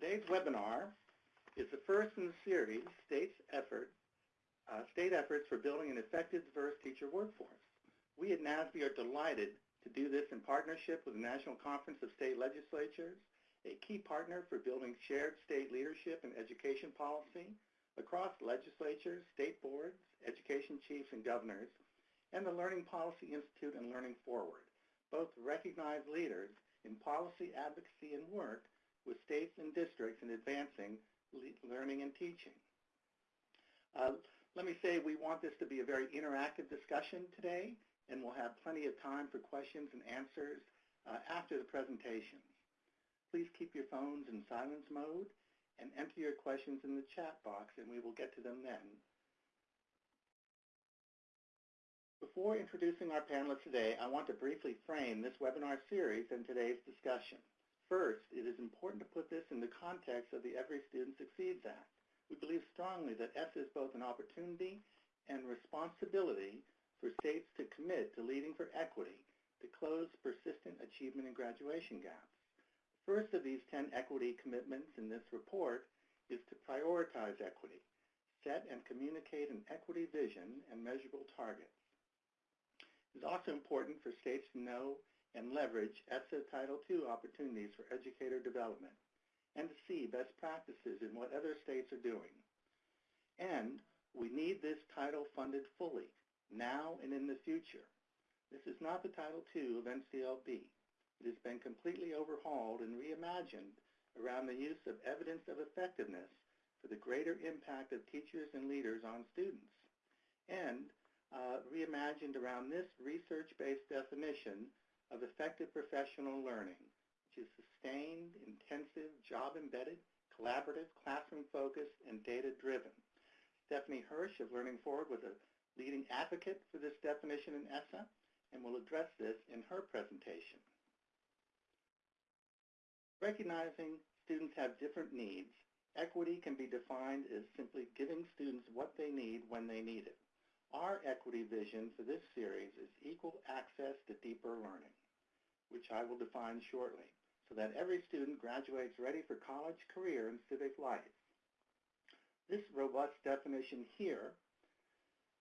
Today's webinar is the first in the series, State's Effort, uh, State Efforts for Building an Effective Diverse Teacher Workforce. We at NASB are delighted to do this in partnership with the National Conference of State Legislatures, a key partner for building shared state leadership and education policy across legislatures, state boards, education chiefs and governors, and the Learning Policy Institute and Learning Forward, both recognized leaders in policy advocacy and work with states and districts in advancing learning and teaching. Uh, let me say we want this to be a very interactive discussion today, and we'll have plenty of time for questions and answers uh, after the presentations. Please keep your phones in silence mode and enter your questions in the chat box, and we will get to them then. Before introducing our panelists today, I want to briefly frame this webinar series and today's discussion. First, it is important to put this in the context of the Every Student Succeeds Act. We believe strongly that ESSA is both an opportunity and responsibility for states to commit to leading for equity to close persistent achievement and graduation gaps. First of these 10 equity commitments in this report is to prioritize equity, set and communicate an equity vision and measurable targets. It's also important for states to know and leverage ESSA Title II opportunities for educator development and to see best practices in what other states are doing. And we need this title funded fully, now and in the future. This is not the Title II of NCLB. It has been completely overhauled and reimagined around the use of evidence of effectiveness for the greater impact of teachers and leaders on students, and uh, reimagined around this research-based definition of effective professional learning, which is sustained, intensive, job-embedded, collaborative, classroom-focused, and data-driven. Stephanie Hirsch of Learning Forward was a leading advocate for this definition in ESSA and will address this in her presentation. Recognizing students have different needs, equity can be defined as simply giving students what they need when they need it. Our equity vision for this series is equal access to deeper learning, which I will define shortly, so that every student graduates ready for college, career, and civic life. This robust definition here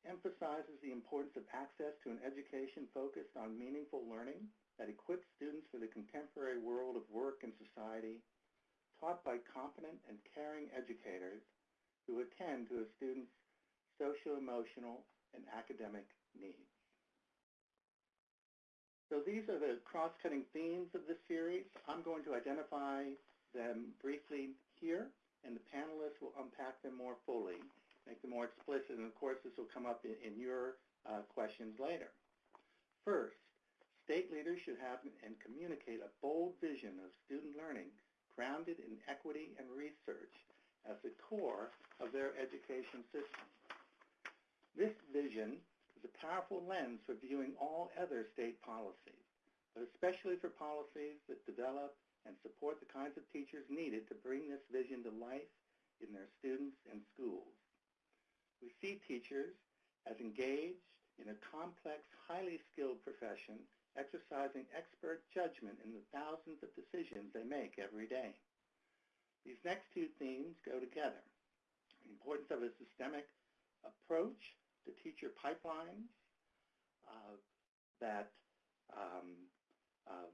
emphasizes the importance of access to an education focused on meaningful learning that equips students for the contemporary world of work and society, taught by competent and caring educators who attend to a student's socio-emotional and academic needs. So these are the cross-cutting themes of this series. I'm going to identify them briefly here, and the panelists will unpack them more fully, make them more explicit, and of course this will come up in, in your uh, questions later. First, state leaders should have and communicate a bold vision of student learning grounded in equity and research as the core of their education system. This vision is a powerful lens for viewing all other state policies, but especially for policies that develop and support the kinds of teachers needed to bring this vision to life in their students and schools. We see teachers as engaged in a complex, highly skilled profession exercising expert judgment in the thousands of decisions they make every day. These next two themes go together. The importance of a systemic approach to teacher pipelines uh, that um, uh,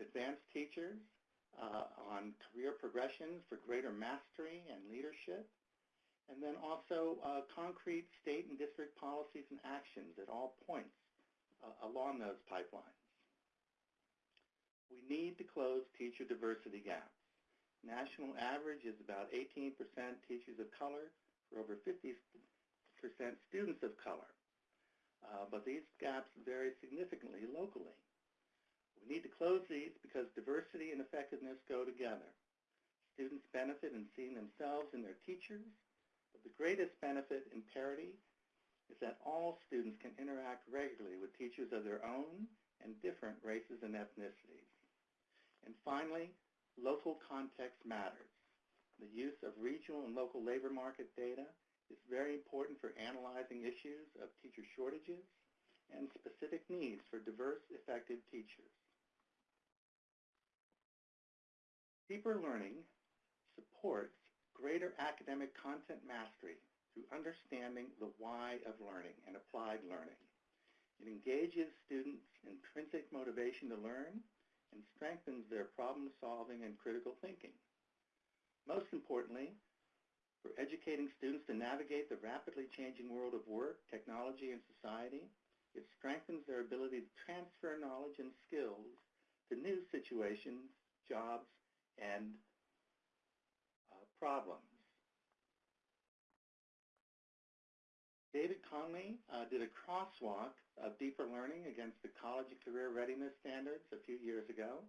advance teachers uh, on career progressions for greater mastery and leadership, and then also uh, concrete state and district policies and actions at all points uh, along those pipelines. We need to close teacher diversity gaps. National average is about 18% teachers of color for over 50% students of color. Uh, but these gaps vary significantly locally. We need to close these because diversity and effectiveness go together. Students benefit in seeing themselves in their teachers, but the greatest benefit in parity is that all students can interact regularly with teachers of their own and different races and ethnicities. And finally, local context matters. The use of regional and local labor market data is very important for analyzing issues of teacher shortages and specific needs for diverse, effective teachers. Deeper learning supports greater academic content mastery through understanding the why of learning and applied learning. It engages students' intrinsic motivation to learn and strengthens their problem solving and critical thinking. Most importantly, for educating students to navigate the rapidly changing world of work, technology, and society, it strengthens their ability to transfer knowledge and skills to new situations, jobs, and uh, problems. David Conley uh, did a crosswalk of deeper learning against the college and career readiness standards a few years ago,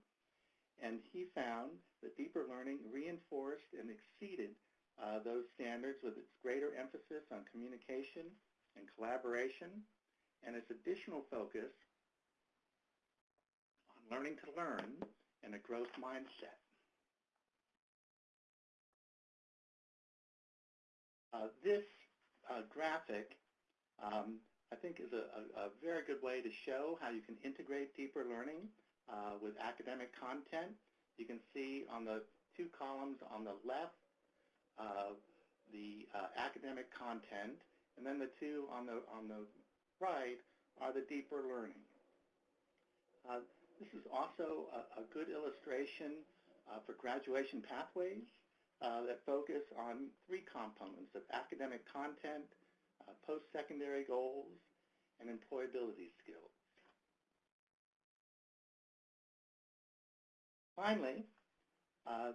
and he found that deeper learning reinforced and exceeded uh, those standards with its greater emphasis on communication and collaboration, and its additional focus on learning to learn and a growth mindset. Uh, this uh, graphic, um, I think, is a, a, a, very good way to show how you can integrate deeper learning uh, with academic content. You can see on the two columns on the left the uh, academic content, and then the two on the on the right are the deeper learning. Uh, this is also a, a good illustration for graduation pathways uh, that focus on three components of academic content, uh, post-secondary goals, and employability skills. Finally, uh,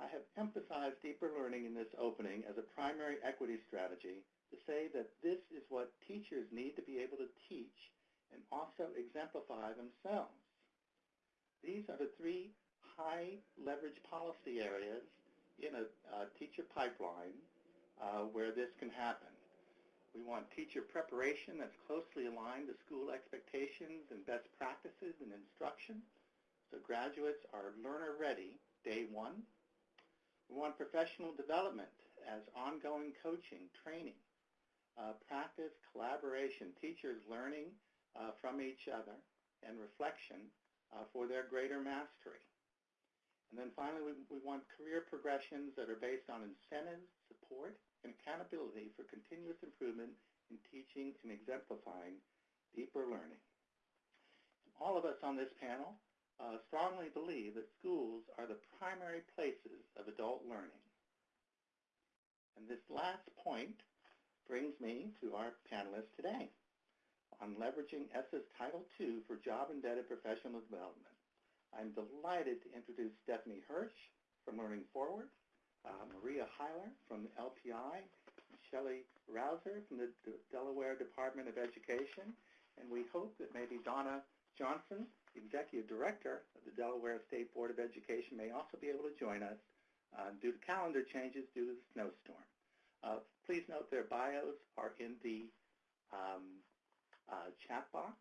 I have emphasized deeper learning in this opening as a primary equity strategy to say that this is what teachers need to be able to teach and also exemplify themselves. These are the three high leverage policy areas in a uh, teacher pipeline uh, where this can happen. We want teacher preparation that's closely aligned to school expectations and best practices in instruction, so graduates are learner ready day one. We want professional development as ongoing coaching, training, uh, practice, collaboration, teachers learning uh, from each other, and reflection uh, for their greater mastery. And then finally, we, we want career progressions that are based on incentives, support, and accountability for continuous improvement in teaching and exemplifying deeper learning. All of us on this panel strongly believe that schools are the primary places of adult learning. And this last point brings me to our panelists today on leveraging ESSA's Title II for job-embedded professional development. I'm delighted to introduce Stephanie Hirsch from Learning Forward, uh, Maria Hyler from LPI, Shelley Rouser from the D Delaware Department of Education, and we hope that maybe Donna Johnson, Executive Director of the Delaware State Board of Education, may also be able to join us uh, due to calendar changes due to the snowstorm. Uh, please note their bios are in the um, uh, chat box.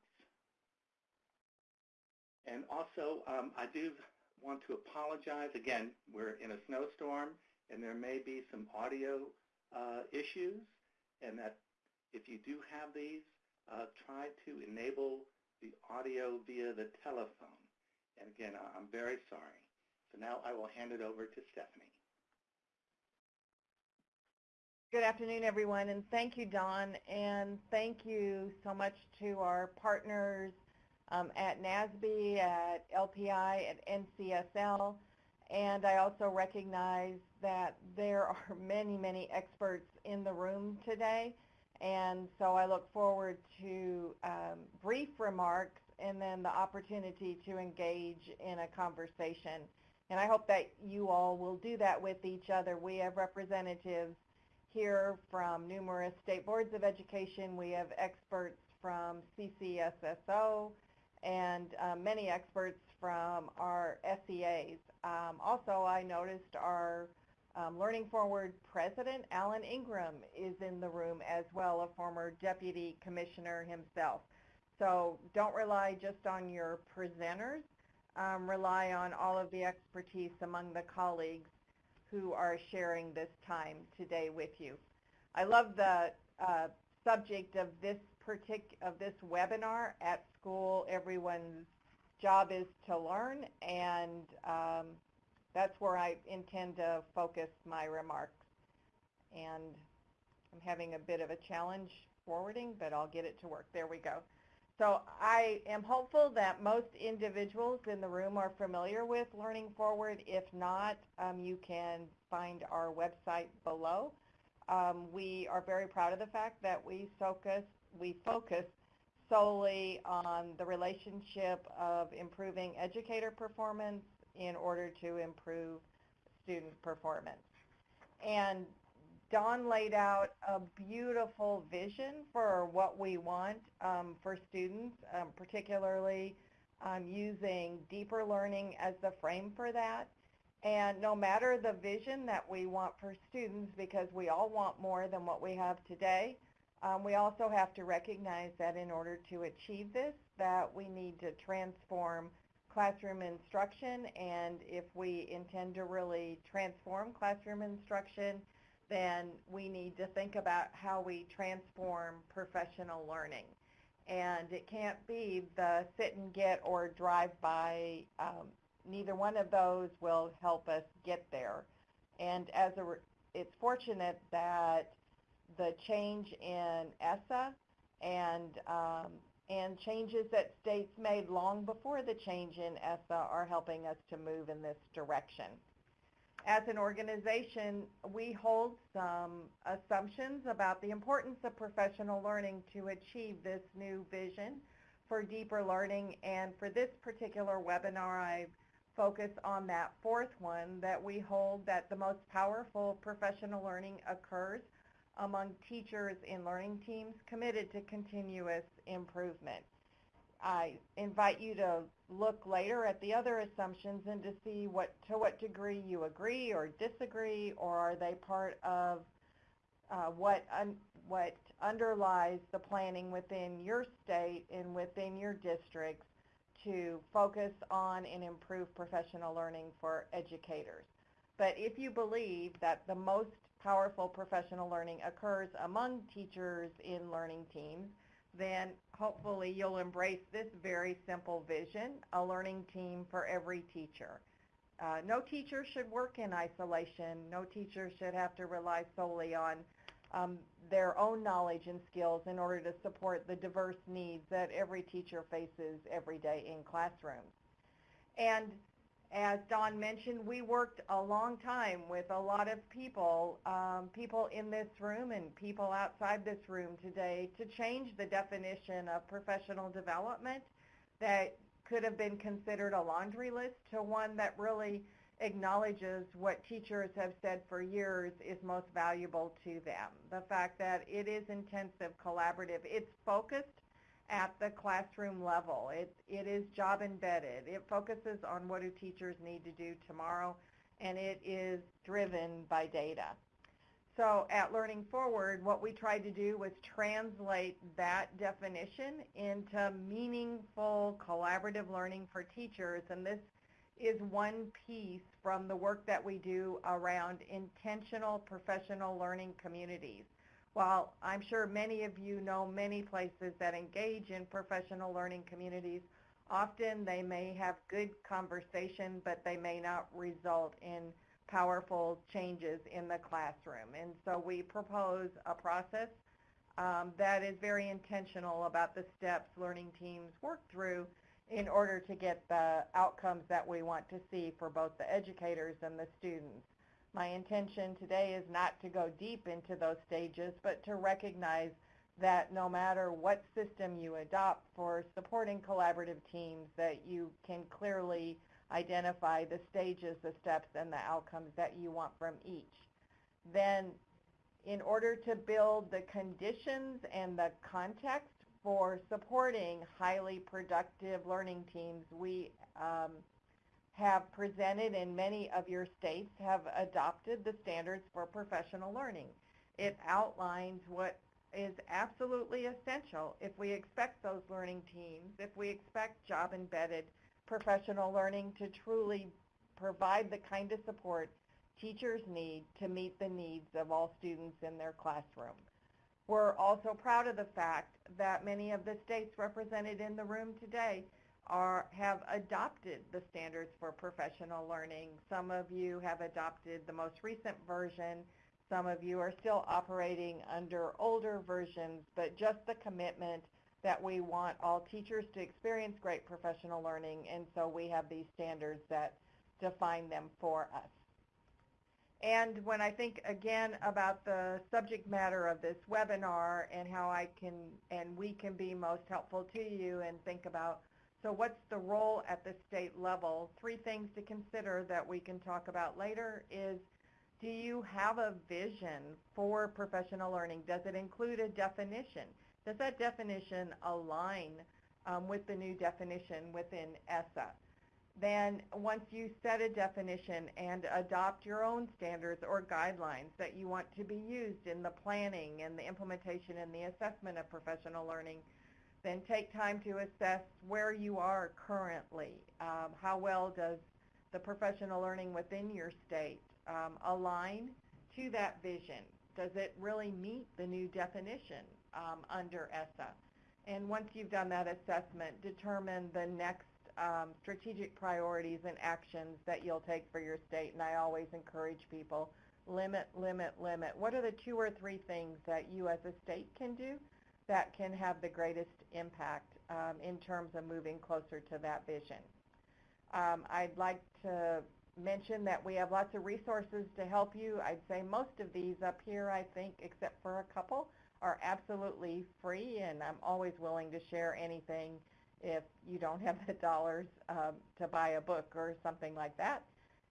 And also, um, I do want to apologize. Again, we're in a snowstorm, and there may be some audio uh, issues, and that if you do have these, uh, try to enable the audio via the telephone. And again, I'm very sorry. So now I will hand it over to Stephanie. Good afternoon, everyone, and thank you, Don, and thank you so much to our partners um, at NASB, at LPI, at NCSL, and I also recognize that there are many, many experts in the room today, and so I look forward to um, brief remarks and then the opportunity to engage in a conversation. And I hope that you all will do that with each other. We have representatives here from numerous state boards of education. We have experts from CCSSO, and uh, many experts from our SEAs. Um, also, I noticed our um, Learning Forward President, Alan Ingram, is in the room as well, a former Deputy Commissioner himself. So don't rely just on your presenters. Um, rely on all of the expertise among the colleagues who are sharing this time today with you. I love the uh, subject of this partic- of this webinar at school. Everyone's job is to learn, and um, that's where I intend to focus my remarks. And I'm having a bit of a challenge forwarding, but I'll get it to work. There we go. So I am hopeful that most individuals in the room are familiar with Learning Forward. If not, um, you can find our website below. Um, we are very proud of the fact that we focus, we focus solely on the relationship of improving educator performance in order to improve student performance. And Dawn laid out a beautiful vision for what we want um, for students, um, particularly um, using deeper learning as the frame for that. And no matter the vision that we want for students, because we all want more than what we have today, um, we also have to recognize that in order to achieve this, that we need to transform classroom instruction. And if we intend to really transform classroom instruction, then we need to think about how we transform professional learning. And it can't be the sit and get or drive by. Um, neither one of those will help us get there. And as a, it's fortunate that the change in ESSA and um, and changes that states made long before the change in ESSA are helping us to move in this direction as an organization, we hold some assumptions about the importance of professional learning to achieve this new vision for deeper learning. And for this particular webinar, I focus on that fourth one that we hold that the most powerful professional learning occurs among teachers and learning teams committed to continuous improvement. I invite you to look later at the other assumptions and to see what to what degree you agree or disagree, or are they part of uh, what un, what underlies the planning within your state and within your districts to focus on and improve professional learning for educators. But if you believe that the most powerful professional learning occurs among teachers in learning teams, then hopefully you'll embrace this very simple vision, a learning team for every teacher. Uh, no teacher should work in isolation. No teacher should have to rely solely on um, their own knowledge and skills in order to support the diverse needs that every teacher faces every day in classrooms. And as Dawn mentioned, we worked a long time with a lot of people, um, people in this room and people outside this room today to change the definition of professional development that could have been considered a laundry list to one that really acknowledges what teachers have said for years is most valuable to them. The fact that it is intensive, collaborative, it's focused at the classroom level. It, it is job embedded. It focuses on what do teachers need to do tomorrow, and it is driven by data. So at Learning Forward, what we tried to do was translate that definition into meaningful collaborative learning for teachers, and this is one piece from the work that we do around intentional professional learning communities. While I'm sure many of you know many places that engage in professional learning communities, often they may have good conversation, but they may not result in powerful changes in the classroom. And so we propose a process um, that is very intentional about the steps learning teams work through in order to get the outcomes that we want to see for both the educators and the students. My intention today is not to go deep into those stages, but to recognize that no matter what system you adopt for supporting collaborative teams, that you can clearly identify the stages, the steps, and the outcomes that you want from each. Then in order to build the conditions and the context for supporting highly productive learning teams, we um, have presented and many of your states have adopted the standards for professional learning. It outlines what is absolutely essential if we expect those learning teams, if we expect job-embedded professional learning to truly provide the kind of support teachers need to meet the needs of all students in their classroom. We're also proud of the fact that many of the states represented in the room today are have adopted the standards for professional learning. Some of you have adopted the most recent version. Some of you are still operating under older versions, but just the commitment that we want all teachers to experience great professional learning, and so we have these standards that define them for us. And when I think again about the subject matter of this webinar and how I can and we can be most helpful to you and think about so what's the role at the state level? Three things to consider that we can talk about later is do you have a vision for professional learning? Does it include a definition? Does that definition align um, with the new definition within ESSA? Then once you set a definition and adopt your own standards or guidelines that you want to be used in the planning and the implementation and the assessment of professional learning, then take time to assess where you are currently. Um, how well does the professional learning within your state um, align to that vision? Does it really meet the new definition um, under ESSA? And once you've done that assessment, determine the next um, strategic priorities and actions that you'll take for your state. And I always encourage people, limit, limit, limit. What are the two or three things that you as a state can do that can have the greatest impact um, in terms of moving closer to that vision. Um, I'd like to mention that we have lots of resources to help you. I'd say most of these up here, I think, except for a couple, are absolutely free, and I'm always willing to share anything if you don't have the dollars um, to buy a book or something like that.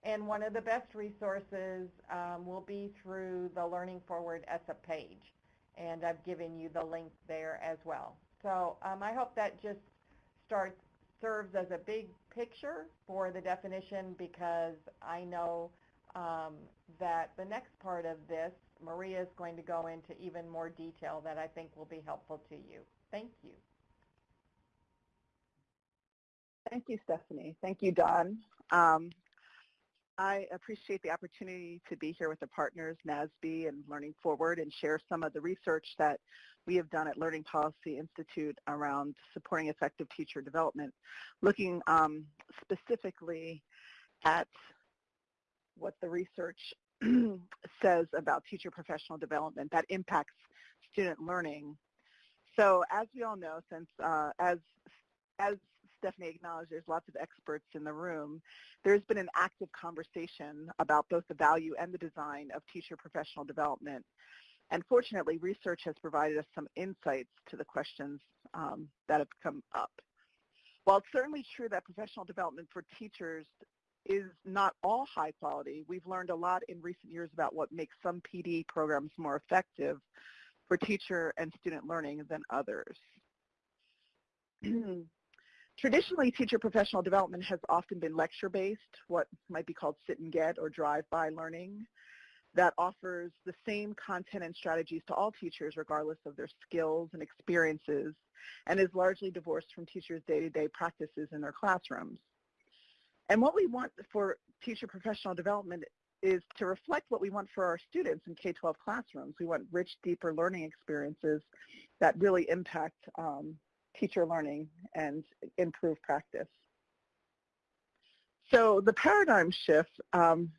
And one of the best resources um, will be through the Learning Forward ESSA page and I've given you the link there as well. So um, I hope that just starts serves as a big picture for the definition because I know um, that the next part of this, Maria is going to go into even more detail that I think will be helpful to you. Thank you. Thank you, Stephanie. Thank you, Don. Um, I appreciate the opportunity to be here with the partners, NASB and Learning Forward, and share some of the research that we have done at Learning Policy Institute around supporting effective teacher development, looking um, specifically at what the research says about teacher professional development that impacts student learning. So as we all know, since uh, as, as Stephanie acknowledged there's lots of experts in the room, there's been an active conversation about both the value and the design of teacher professional development. And fortunately, research has provided us some insights to the questions um, that have come up. While it's certainly true that professional development for teachers is not all high quality, we've learned a lot in recent years about what makes some PD programs more effective for teacher and student learning than others. Traditionally, teacher professional development has often been lecture-based, what might be called sit and get or drive-by learning, that offers the same content and strategies to all teachers regardless of their skills and experiences, and is largely divorced from teachers' day-to-day practices in their classrooms. And what we want for teacher professional development is to reflect what we want for our students in K-12 classrooms. We want rich, deeper learning experiences that really impact um, teacher learning and improve practice. So the paradigm shift um,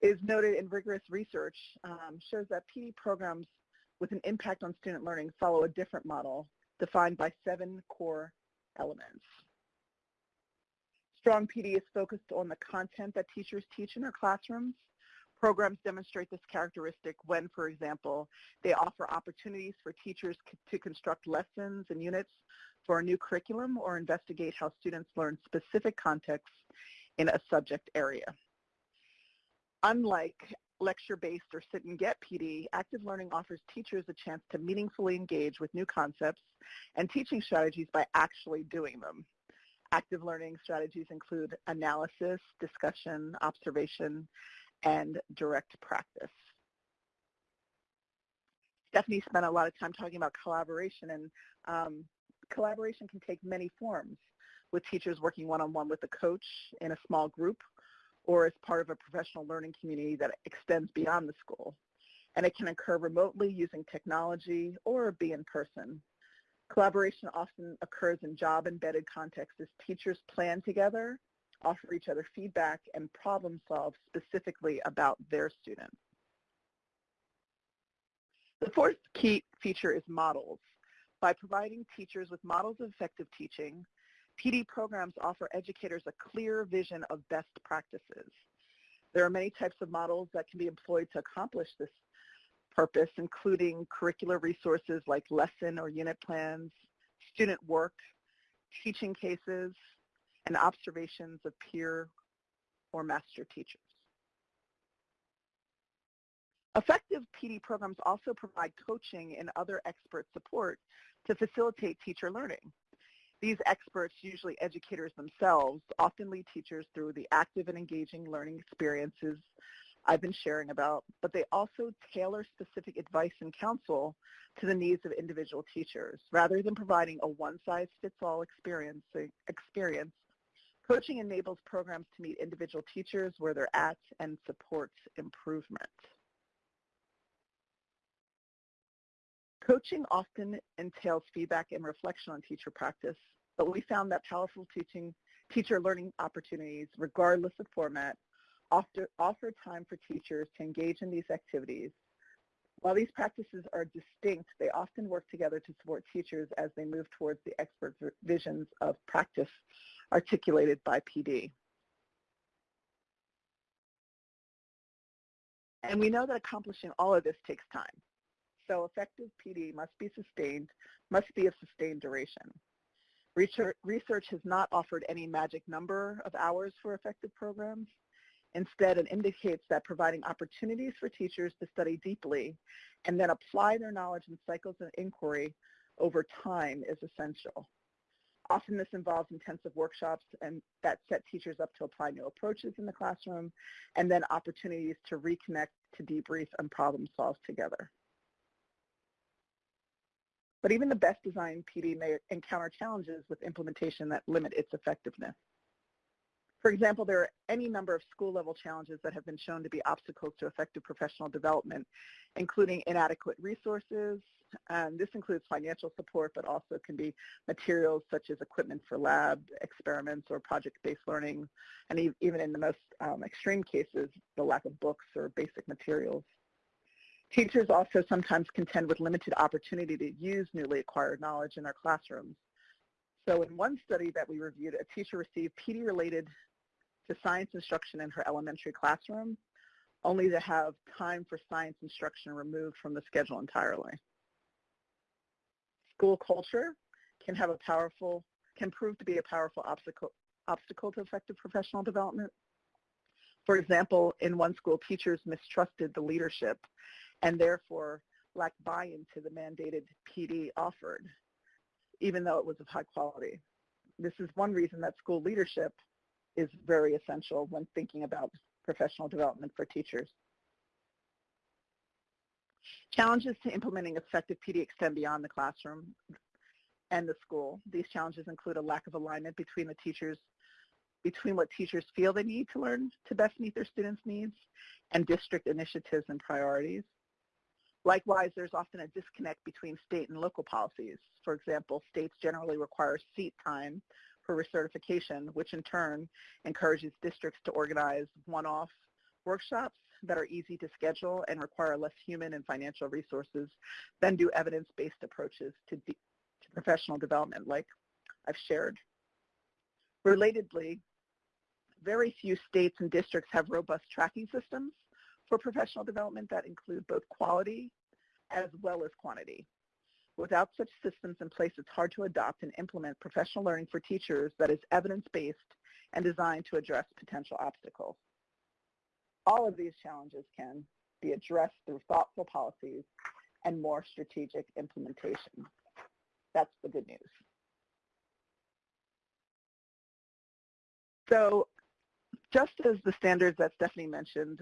is noted in rigorous research, um, shows that PD programs with an impact on student learning follow a different model defined by seven core elements. Strong PD is focused on the content that teachers teach in their classrooms, Programs demonstrate this characteristic when, for example, they offer opportunities for teachers to construct lessons and units for a new curriculum or investigate how students learn specific contexts in a subject area. Unlike lecture-based or sit-and-get PD, active learning offers teachers a chance to meaningfully engage with new concepts and teaching strategies by actually doing them. Active learning strategies include analysis, discussion, observation, and direct practice. Stephanie spent a lot of time talking about collaboration, and um, collaboration can take many forms, with teachers working one-on-one -on -one with a coach in a small group or as part of a professional learning community that extends beyond the school. And it can occur remotely using technology or be in person. Collaboration often occurs in job-embedded contexts as teachers plan together, offer each other feedback, and problem solve specifically about their students. The fourth key feature is models. By providing teachers with models of effective teaching, PD programs offer educators a clear vision of best practices. There are many types of models that can be employed to accomplish this purpose, including curricular resources like lesson or unit plans, student work, teaching cases, and observations of peer or master teachers. Effective PD programs also provide coaching and other expert support to facilitate teacher learning. These experts, usually educators themselves, often lead teachers through the active and engaging learning experiences I've been sharing about, but they also tailor specific advice and counsel to the needs of individual teachers. Rather than providing a one-size-fits-all experience, experience, coaching enables programs to meet individual teachers where they're at and supports improvement. Coaching often entails feedback and reflection on teacher practice, but we found that powerful teaching, teacher learning opportunities, regardless of format, offer, offer time for teachers to engage in these activities. While these practices are distinct, they often work together to support teachers as they move towards the expert visions of practice articulated by PD. And we know that accomplishing all of this takes time. So effective PD must be sustained, must be of sustained duration. Research, research has not offered any magic number of hours for effective programs. Instead, it indicates that providing opportunities for teachers to study deeply and then apply their knowledge in cycles of inquiry over time is essential. Often this involves intensive workshops and that set teachers up to apply new approaches in the classroom and then opportunities to reconnect, to debrief, and problem solve together. But even the best designed PD may encounter challenges with implementation that limit its effectiveness. For example, there are any number of school-level challenges that have been shown to be obstacles to effective professional development, including inadequate resources. And this includes financial support, but also can be materials such as equipment for lab experiments or project-based learning, and even in the most um, extreme cases, the lack of books or basic materials. Teachers also sometimes contend with limited opportunity to use newly acquired knowledge in their classrooms. So in one study that we reviewed, a teacher received PD-related to science instruction in her elementary classroom, only to have time for science instruction removed from the schedule entirely. School culture can have a powerful, can prove to be a powerful obstacle, obstacle to effective professional development. For example, in one school, teachers mistrusted the leadership and therefore lacked buy-in to the mandated PD offered, even though it was of high quality. This is one reason that school leadership is very essential when thinking about professional development for teachers. Challenges to implementing effective PD extend beyond the classroom and the school. These challenges include a lack of alignment between the teachers, between what teachers feel they need to learn to best meet their students' needs and district initiatives and priorities. Likewise, there's often a disconnect between state and local policies. For example, states generally require seat time for recertification, which in turn encourages districts to organize one-off workshops that are easy to schedule and require less human and financial resources than do evidence-based approaches to, to professional development like I've shared. Relatedly, very few states and districts have robust tracking systems for professional development that include both quality as well as quantity. Without such systems in place, it's hard to adopt and implement professional learning for teachers that is evidence-based and designed to address potential obstacles. All of these challenges can be addressed through thoughtful policies and more strategic implementation. That's the good news. So just as the standards that Stephanie mentioned,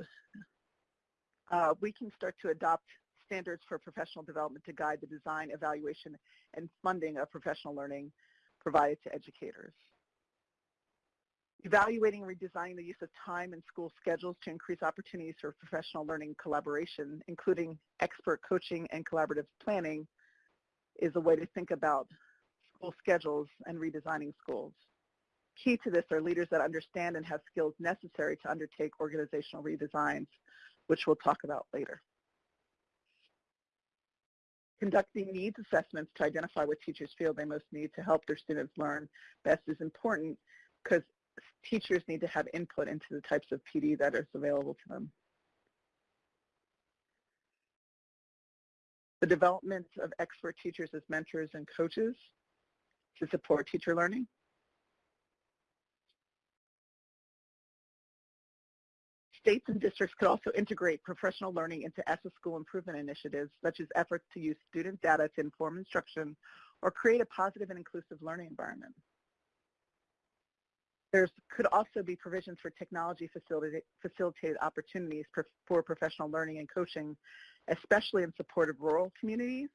uh, we can start to adopt standards for professional development to guide the design, evaluation, and funding of professional learning provided to educators. Evaluating and redesigning the use of time and school schedules to increase opportunities for professional learning collaboration, including expert coaching and collaborative planning, is a way to think about school schedules and redesigning schools. Key to this are leaders that understand and have skills necessary to undertake organizational redesigns, which we'll talk about later. Conducting needs assessments to identify what teachers feel they most need to help their students learn best is important because teachers need to have input into the types of PD that is available to them. The development of expert teachers as mentors and coaches to support teacher learning. States and districts could also integrate professional learning into ESSA school improvement initiatives, such as efforts to use student data to inform instruction or create a positive and inclusive learning environment. There could also be provisions for technology facilitated opportunities for professional learning and coaching, especially in support of rural communities,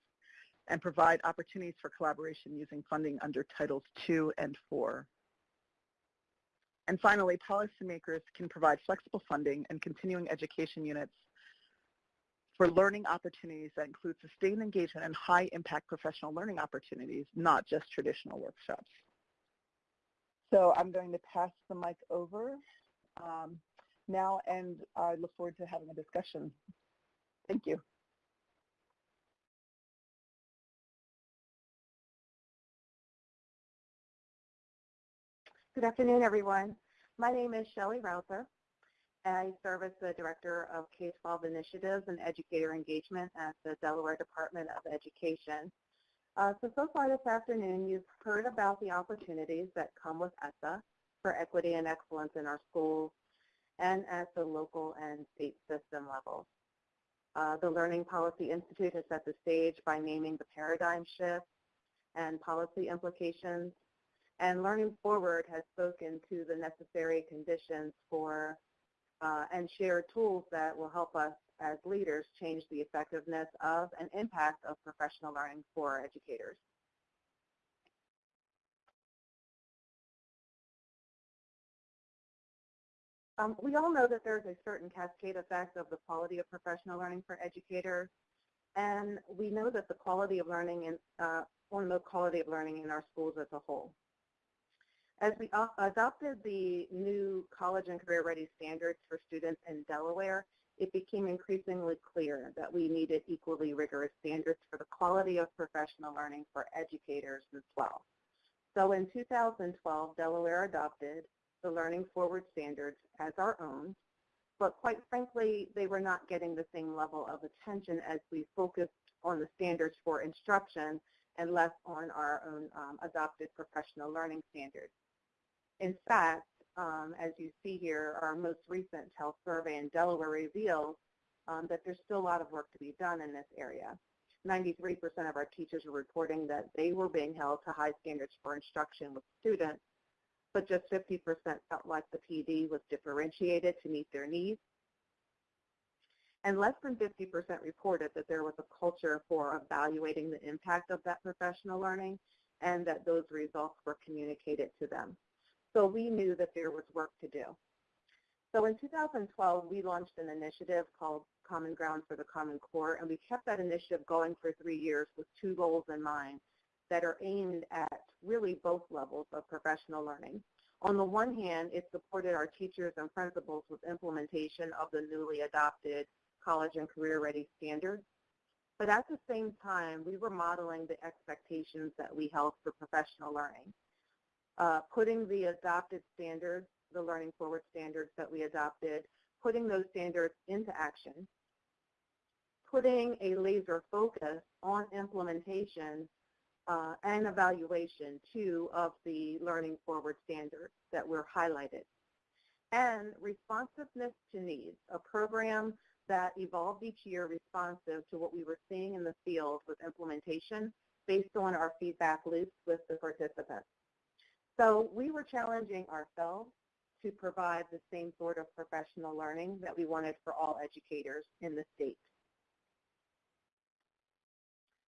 and provide opportunities for collaboration using funding under Titles 2 and 4. And finally, policymakers can provide flexible funding and continuing education units for learning opportunities that include sustained engagement and high-impact professional learning opportunities, not just traditional workshops. So I'm going to pass the mic over um, now, and I look forward to having a discussion. Thank you. Good afternoon, everyone. My name is Shelley Rouser. I serve as the Director of K-12 Initiatives and Educator Engagement at the Delaware Department of Education. Uh, so, so far this afternoon, you've heard about the opportunities that come with ESSA for equity and excellence in our schools and at the local and state system levels. Uh, the Learning Policy Institute has set the stage by naming the paradigm shift and policy implications and Learning Forward has spoken to the necessary conditions for uh, and shared tools that will help us as leaders change the effectiveness of and impact of professional learning for educators. Um, we all know that there's a certain cascade effect of the quality of professional learning for educators, and we know that the quality of learning in, uh, on the quality of learning in our schools as a whole. As we adopted the new college and career ready standards for students in Delaware, it became increasingly clear that we needed equally rigorous standards for the quality of professional learning for educators as well. So in 2012, Delaware adopted the Learning Forward standards as our own, but quite frankly, they were not getting the same level of attention as we focused on the standards for instruction and less on our own um, adopted professional learning standards. In fact, um, as you see here, our most recent health survey in Delaware reveals um, that there's still a lot of work to be done in this area. 93% of our teachers are reporting that they were being held to high standards for instruction with students, but just 50% felt like the PD was differentiated to meet their needs. And less than 50% reported that there was a culture for evaluating the impact of that professional learning and that those results were communicated to them. So we knew that there was work to do. So in 2012, we launched an initiative called Common Ground for the Common Core, and we kept that initiative going for three years with two goals in mind that are aimed at really both levels of professional learning. On the one hand, it supported our teachers and principals with implementation of the newly adopted college and career ready standards. But at the same time, we were modeling the expectations that we held for professional learning uh, putting the adopted standards, the Learning Forward standards that we adopted, putting those standards into action, putting a laser focus on implementation uh, and evaluation, too, of the Learning Forward standards that were highlighted. And responsiveness to needs, a program that evolved each year responsive to what we were seeing in the field with implementation based on our feedback loops with the participants. So we were challenging ourselves to provide the same sort of professional learning that we wanted for all educators in the state.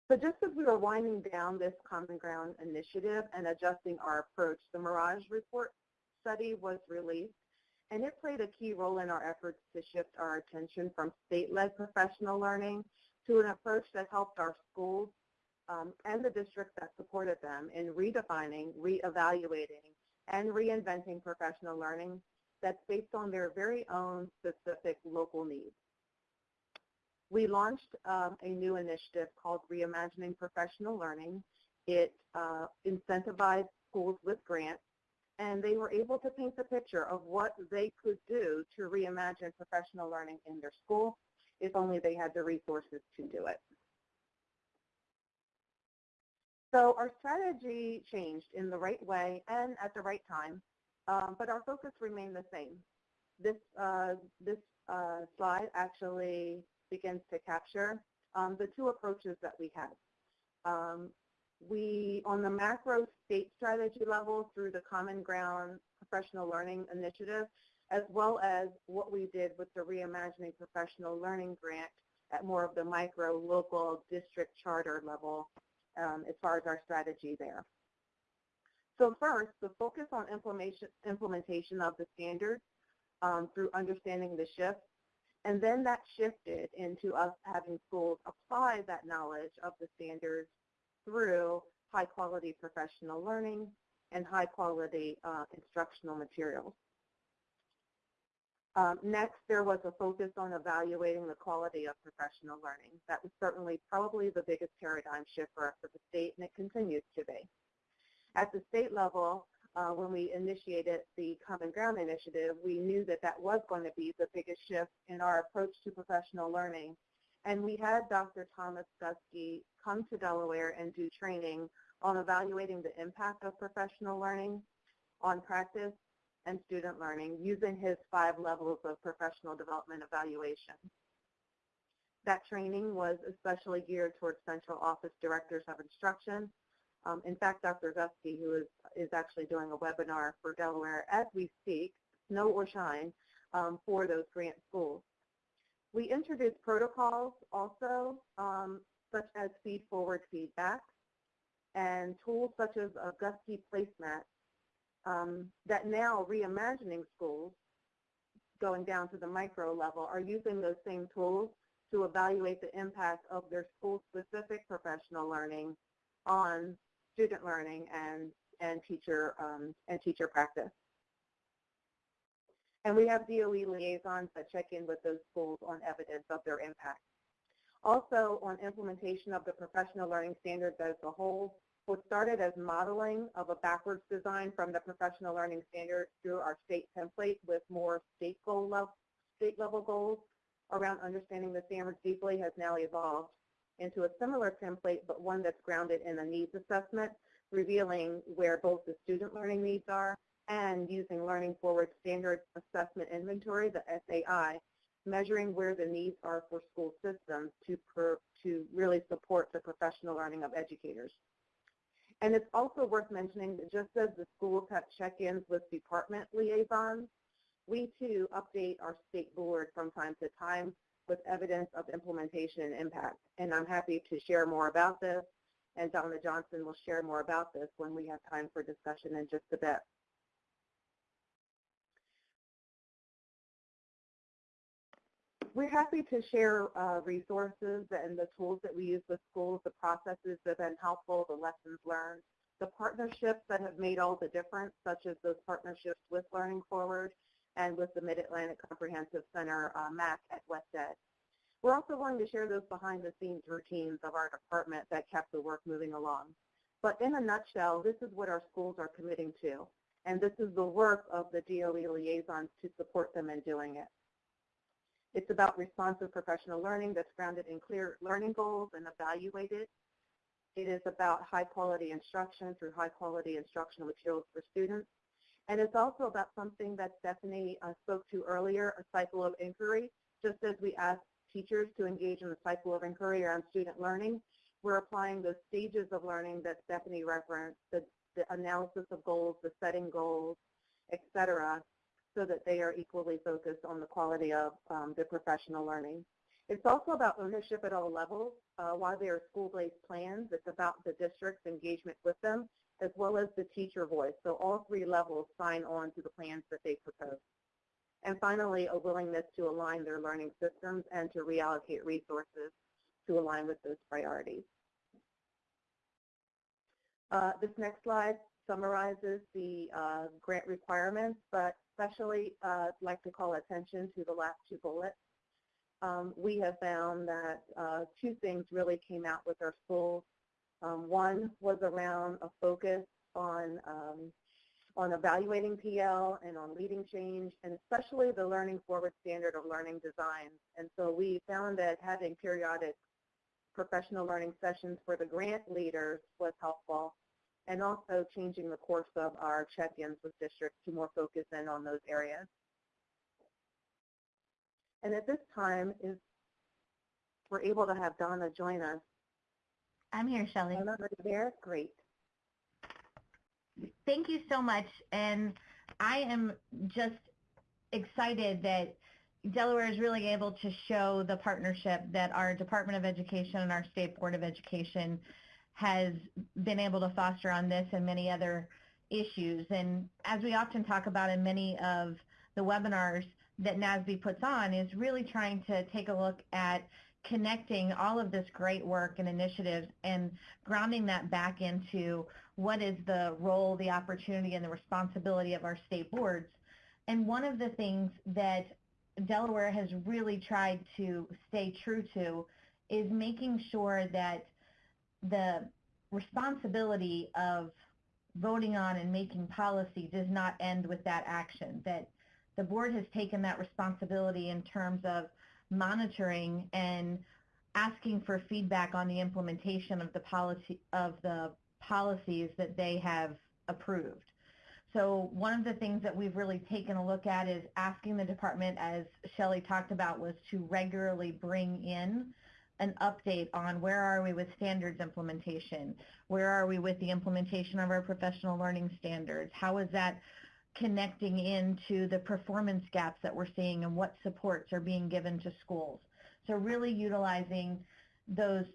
So just as we were winding down this Common Ground initiative and adjusting our approach, the Mirage Report study was released, and it played a key role in our efforts to shift our attention from state-led professional learning to an approach that helped our schools um, and the districts that supported them in redefining, reevaluating, and reinventing professional learning that's based on their very own specific local needs. We launched um, a new initiative called Reimagining Professional Learning. It uh, incentivized schools with grants, and they were able to paint the picture of what they could do to reimagine professional learning in their school if only they had the resources to do it. So our strategy changed in the right way and at the right time, um, but our focus remained the same. This, uh, this uh, slide actually begins to capture um, the two approaches that we had. Um, we, on the macro state strategy level through the Common Ground Professional Learning Initiative, as well as what we did with the Reimagining Professional Learning Grant at more of the micro, local, district charter level um, as far as our strategy there. So first, the focus on implementation, of the standards um, through understanding the shift, and then that shifted into us having schools apply that knowledge of the standards through high quality professional learning and high quality uh, instructional materials. Um, next, there was a focus on evaluating the quality of professional learning. That was certainly probably the biggest paradigm shift for us at the state, and it continues to be. At the state level, uh, when we initiated the Common Ground Initiative, we knew that that was going to be the biggest shift in our approach to professional learning. And we had Dr. Thomas Guskey come to Delaware and do training on evaluating the impact of professional learning on practice and student learning using his five levels of professional development evaluation. That training was especially geared towards central office directors of instruction. Um, in fact, Dr. Guskey, who is, is actually doing a webinar for Delaware as we speak, snow or shine, um, for those grant schools. We introduced protocols also, um, such as feed-forward feedback, and tools such as a Guskey placemat um, that now reimagining schools, going down to the micro level, are using those same tools to evaluate the impact of their school-specific professional learning on student learning and, and, teacher, um, and teacher practice. And we have DOE liaisons that check in with those schools on evidence of their impact. Also on implementation of the professional learning standards as a whole, what started as modeling of a backwards design from the professional learning standards through our state template with more state goal level, state level goals around understanding the standards deeply has now evolved into a similar template, but one that's grounded in a needs assessment, revealing where both the student learning needs are and using Learning Forward Standards Assessment Inventory, the SAI, measuring where the needs are for school systems to, per, to really support the professional learning of educators. And it's also worth mentioning that just as the school have check-ins with department liaisons, we too update our state board from time to time with evidence of implementation and impact. And I'm happy to share more about this, and Donna Johnson will share more about this when we have time for discussion in just a bit. We're happy to share uh, resources and the tools that we use with schools, the processes that have been helpful, the lessons learned, the partnerships that have made all the difference, such as those partnerships with Learning Forward and with the Mid-Atlantic Comprehensive Center, uh, MAC at WestEd. We're also going to share those behind-the-scenes routines of our department that kept the work moving along. But in a nutshell, this is what our schools are committing to, and this is the work of the DOE liaisons to support them in doing it. It's about responsive professional learning that's grounded in clear learning goals and evaluated. It is about high quality instruction through high quality instructional materials for students. And it's also about something that Stephanie uh, spoke to earlier, a cycle of inquiry. Just as we ask teachers to engage in the cycle of inquiry around student learning, we're applying those stages of learning that Stephanie referenced, the, the analysis of goals, the setting goals, et cetera, so that they are equally focused on the quality of um, their professional learning. It's also about ownership at all levels. Uh, while they are school-based plans, it's about the district's engagement with them, as well as the teacher voice. So all three levels sign on to the plans that they propose. And finally, a willingness to align their learning systems and to reallocate resources to align with those priorities. Uh, this next slide summarizes the uh, grant requirements, but especially uh, like to call attention to the last two bullets. Um, we have found that uh, two things really came out with our schools. Um, one was around a focus on um, on evaluating PL and on leading change, and especially the learning forward standard of learning design. And so we found that having periodic professional learning sessions for the grant leaders was helpful, and also changing the course of our check-ins with districts to more focus in on those areas. And at this time, is we're able to have Donna join us. I'm here, Shelley. Donna, are you there? Great. Thank you so much. And I am just excited that Delaware is really able to show the partnership that our Department of Education and our State Board of Education has been able to foster on this and many other issues. And as we often talk about in many of the webinars that NASBE puts on is really trying to take a look at connecting all of this great work and initiatives and grounding that back into what is the role, the opportunity, and the responsibility of our state boards. And one of the things that Delaware has really tried to stay true to is making sure that the responsibility of voting on and making policy does not end with that action, that the board has taken that responsibility in terms of monitoring and asking for feedback on the implementation of the policy of the policies that they have approved. So one of the things that we've really taken a look at is asking the department, as Shelley talked about, was to regularly bring in an update on where are we with standards implementation, where are we with the implementation of our professional learning standards, how is that connecting into the performance gaps that we're seeing and what supports are being given to schools. So really utilizing those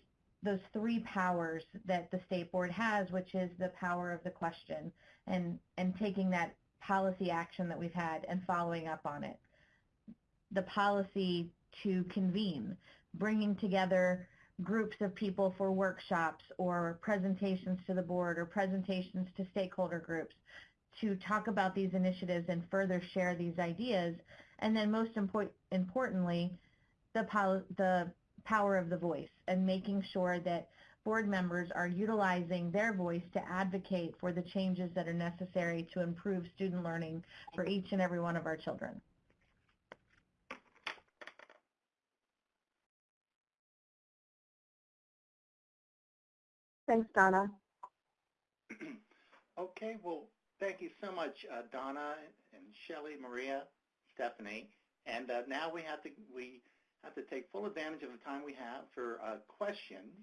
those three powers that the state board has, which is the power of the question and, and taking that policy action that we've had and following up on it. The policy to convene, bringing together groups of people for workshops or presentations to the board or presentations to stakeholder groups to talk about these initiatives and further share these ideas. And then most import importantly, the, the power of the voice and making sure that board members are utilizing their voice to advocate for the changes that are necessary to improve student learning for each and every one of our children. Thanks, Donna. okay, well, thank you so much, uh, Donna and Shelley, Maria, Stephanie. And uh, now we have to we have to take full advantage of the time we have for uh, questions.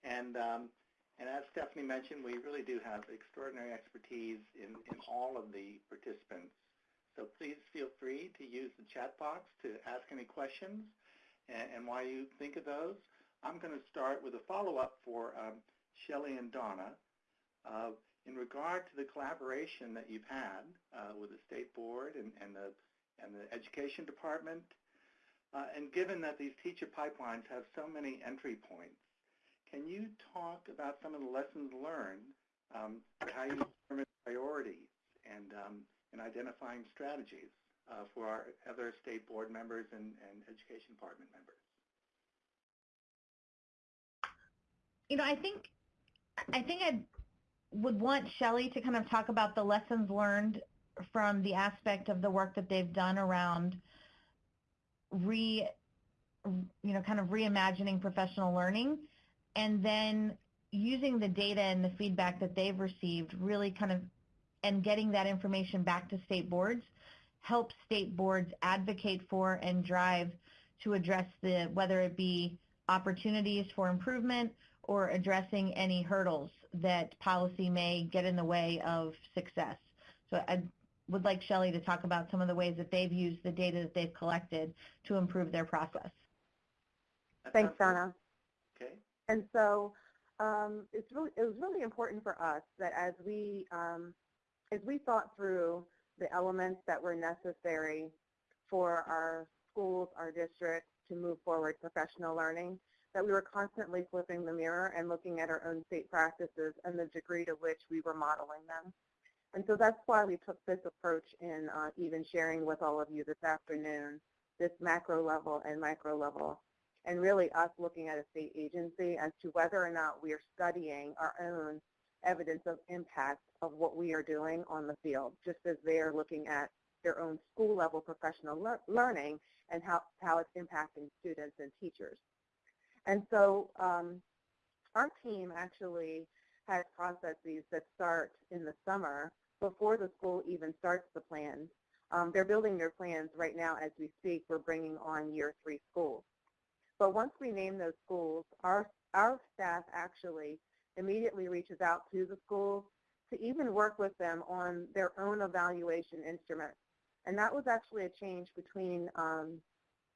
And um, and as Stephanie mentioned, we really do have extraordinary expertise in, in all of the participants. So please feel free to use the chat box to ask any questions and, and while you think of those. I'm going to start with a follow-up for um, Shelley and Donna. Uh, in regard to the collaboration that you've had uh, with the state board and, and, the, and the education department, uh, and given that these teacher pipelines have so many entry points, can you talk about some of the lessons learned, um, how you determine priorities and, um, and identifying strategies uh, for our other state board members and, and education department members? You know, I think I think I would want Shelley to kind of talk about the lessons learned from the aspect of the work that they've done around re, you know, kind of reimagining professional learning and then using the data and the feedback that they've received really kind of and getting that information back to state boards help state boards advocate for and drive to address the whether it be opportunities for improvement or addressing any hurdles that policy may get in the way of success. So I would like Shelley to talk about some of the ways that they've used the data that they've collected to improve their process. Thanks, Donna. Okay. And so um, it's really, it was really important for us that as we, um, as we thought through the elements that were necessary for our schools, our districts to move forward professional learning, that we were constantly flipping the mirror and looking at our own state practices and the degree to which we were modeling them. And so that's why we took this approach in uh, even sharing with all of you this afternoon, this macro level and micro level, and really us looking at a state agency as to whether or not we are studying our own evidence of impact of what we are doing on the field, just as they are looking at their own school level professional lear learning and how, how it's impacting students and teachers. And so um, our team actually has processes that start in the summer before the school even starts the plans. Um, they're building their plans right now as we speak. We're bringing on year three schools. But once we name those schools, our, our staff actually immediately reaches out to the schools to even work with them on their own evaluation instruments. And that was actually a change between um,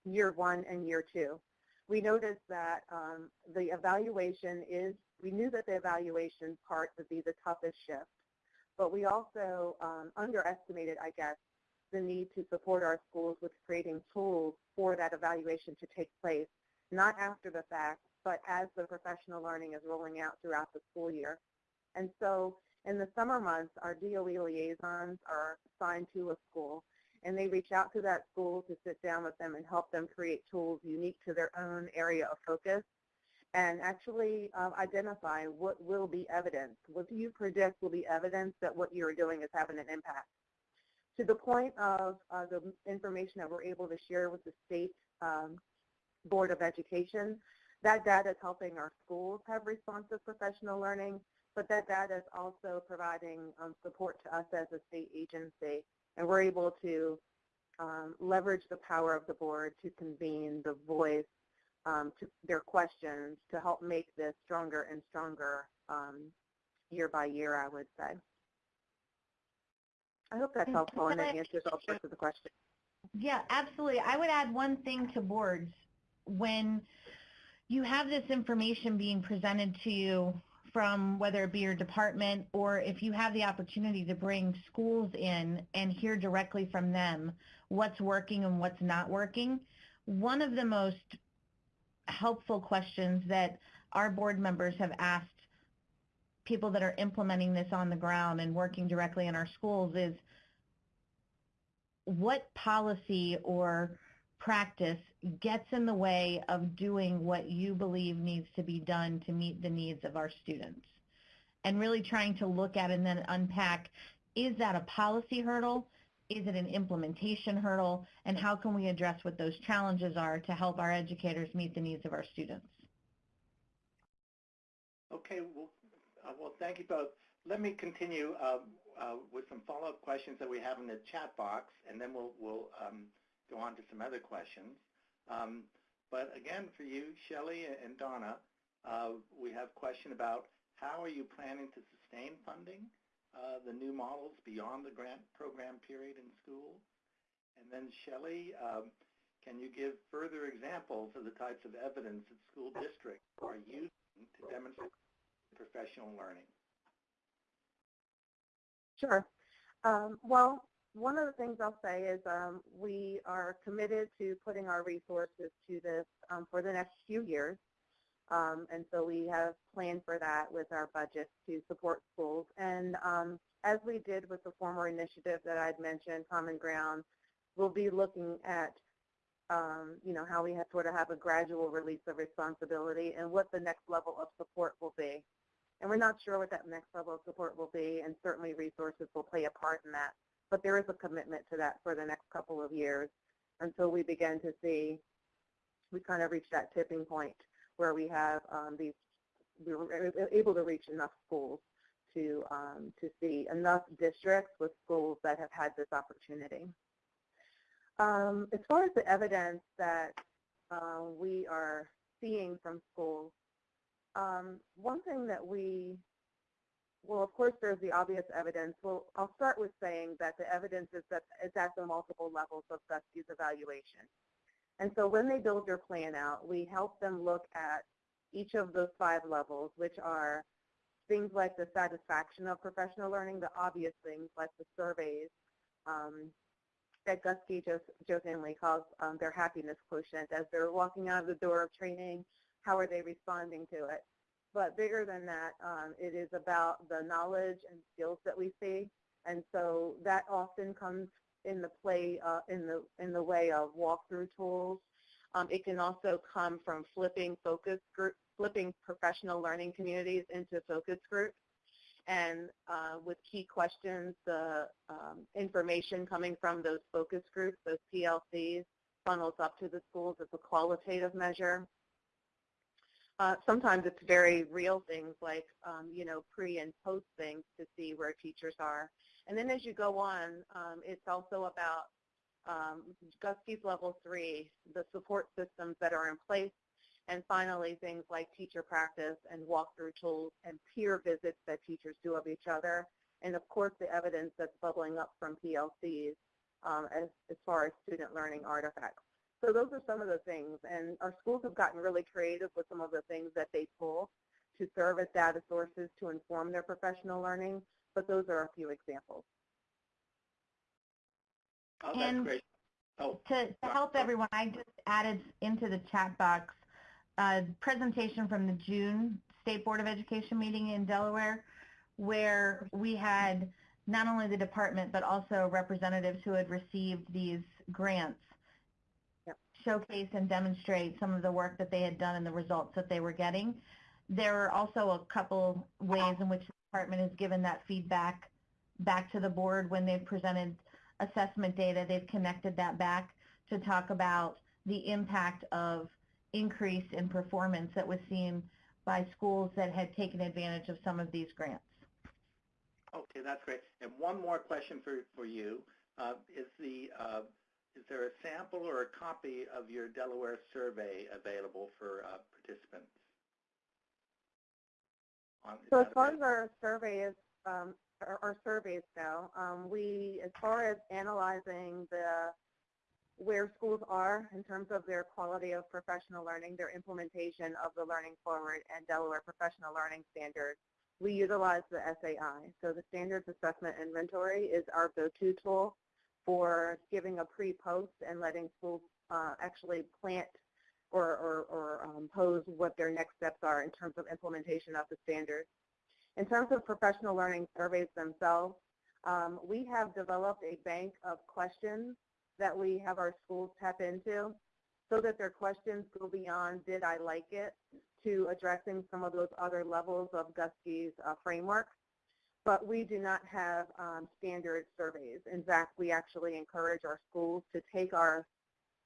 year one and year two. We noticed that um, the evaluation is, we knew that the evaluation part would be the toughest shift, but we also um, underestimated, I guess, the need to support our schools with creating tools for that evaluation to take place, not after the fact, but as the professional learning is rolling out throughout the school year. And so in the summer months, our DOE liaisons are assigned to a school, and they reach out to that school to sit down with them and help them create tools unique to their own area of focus and actually um, identify what will be evidence. What do you predict will be evidence that what you're doing is having an impact? To the point of uh, the information that we're able to share with the state um, Board of Education, that data is helping our schools have responsive professional learning, but that data is also providing um, support to us as a state agency. And we're able to um, leverage the power of the board to convene the voice um, to their questions to help make this stronger and stronger um, year by year, I would say. I hope that's helpful and it answers all sorts of the questions. Yeah, absolutely. I would add one thing to boards. When you have this information being presented to you from whether it be your department or if you have the opportunity to bring schools in and hear directly from them what's working and what's not working, one of the most helpful questions that our board members have asked people that are implementing this on the ground and working directly in our schools is what policy or practice gets in the way of doing what you believe needs to be done to meet the needs of our students. And really trying to look at and then unpack, is that a policy hurdle? Is it an implementation hurdle? And how can we address what those challenges are to help our educators meet the needs of our students? Okay, well, uh, well thank you both. Let me continue uh, uh, with some follow-up questions that we have in the chat box, and then we'll, we'll um, go on to some other questions. Um, but again, for you, Shelley and Donna, uh, we have a question about how are you planning to sustain funding uh, the new models beyond the grant program period in schools? And then Shelley, um, can you give further examples of the types of evidence that school districts are using to demonstrate professional learning? Sure. Um, well, one of the things I'll say is um, we are committed to putting our resources to this um, for the next few years. Um, and so we have planned for that with our budget to support schools. And um, as we did with the former initiative that I'd mentioned, Common Ground, we'll be looking at um, you know, how we have sort of have a gradual release of responsibility and what the next level of support will be. And we're not sure what that next level of support will be, and certainly resources will play a part in that but there is a commitment to that for the next couple of years until we begin to see, we kind of reach that tipping point where we have um, these, we were able to reach enough schools to, um, to see enough districts with schools that have had this opportunity. Um, as far as the evidence that uh, we are seeing from schools, um, one thing that we well, of course, there's the obvious evidence. Well, I'll start with saying that the evidence is that it's at the multiple levels of Guskey's evaluation. And so when they build their plan out, we help them look at each of those five levels, which are things like the satisfaction of professional learning, the obvious things like the surveys um, that Guskey jokingly calls um, their happiness quotient as they're walking out of the door of training, how are they responding to it. But bigger than that, um, it is about the knowledge and skills that we see. And so that often comes in the play, uh, in the in the way of walkthrough tools. Um, it can also come from flipping focus group, flipping professional learning communities into focus groups and uh, with key questions, the um, information coming from those focus groups, those PLCs, funnels up to the schools as a qualitative measure. Uh, sometimes it's very real things like, um, you know, pre and post things to see where teachers are. And then as you go on, um, it's also about um, level three, the support systems that are in place and finally, things like teacher practice and walkthrough tools and peer visits that teachers do of each other. And of course, the evidence that's bubbling up from PLCs um, as, as far as student learning artifacts. So those are some of the things. And our schools have gotten really creative with some of the things that they pull to serve as data sources to inform their professional learning. But those are a few examples. Oh, that's And great. Oh, To, to help everyone, I just added into the chat box a presentation from the June State Board of Education meeting in Delaware where we had not only the department but also representatives who had received these grants Yep. Showcase and demonstrate some of the work that they had done and the results that they were getting. There are also a couple ways in which the department has given that feedback back to the board when they've presented assessment data. They've connected that back to talk about the impact of increase in performance that was seen by schools that had taken advantage of some of these grants. okay, that's great. And one more question for, for you. Uh, is the uh, is there a sample or a copy of your Delaware survey available for uh, participants? On, So as far as our survey is, um, our, our surveys go, um, we, as far as analyzing the where schools are in terms of their quality of professional learning, their implementation of the Learning Forward and Delaware Professional Learning Standards, we utilize the SAI. So the Standards Assessment Inventory is our go-to tool for giving a pre-post and letting schools uh, actually plant or, or, or um, pose what their next steps are in terms of implementation of the standards. In terms of professional learning surveys themselves, um, we have developed a bank of questions that we have our schools tap into so that their questions go beyond did I like it to addressing some of those other levels of Guskey's uh, framework. But we do not have um, standard surveys. In fact, we actually encourage our schools to take our,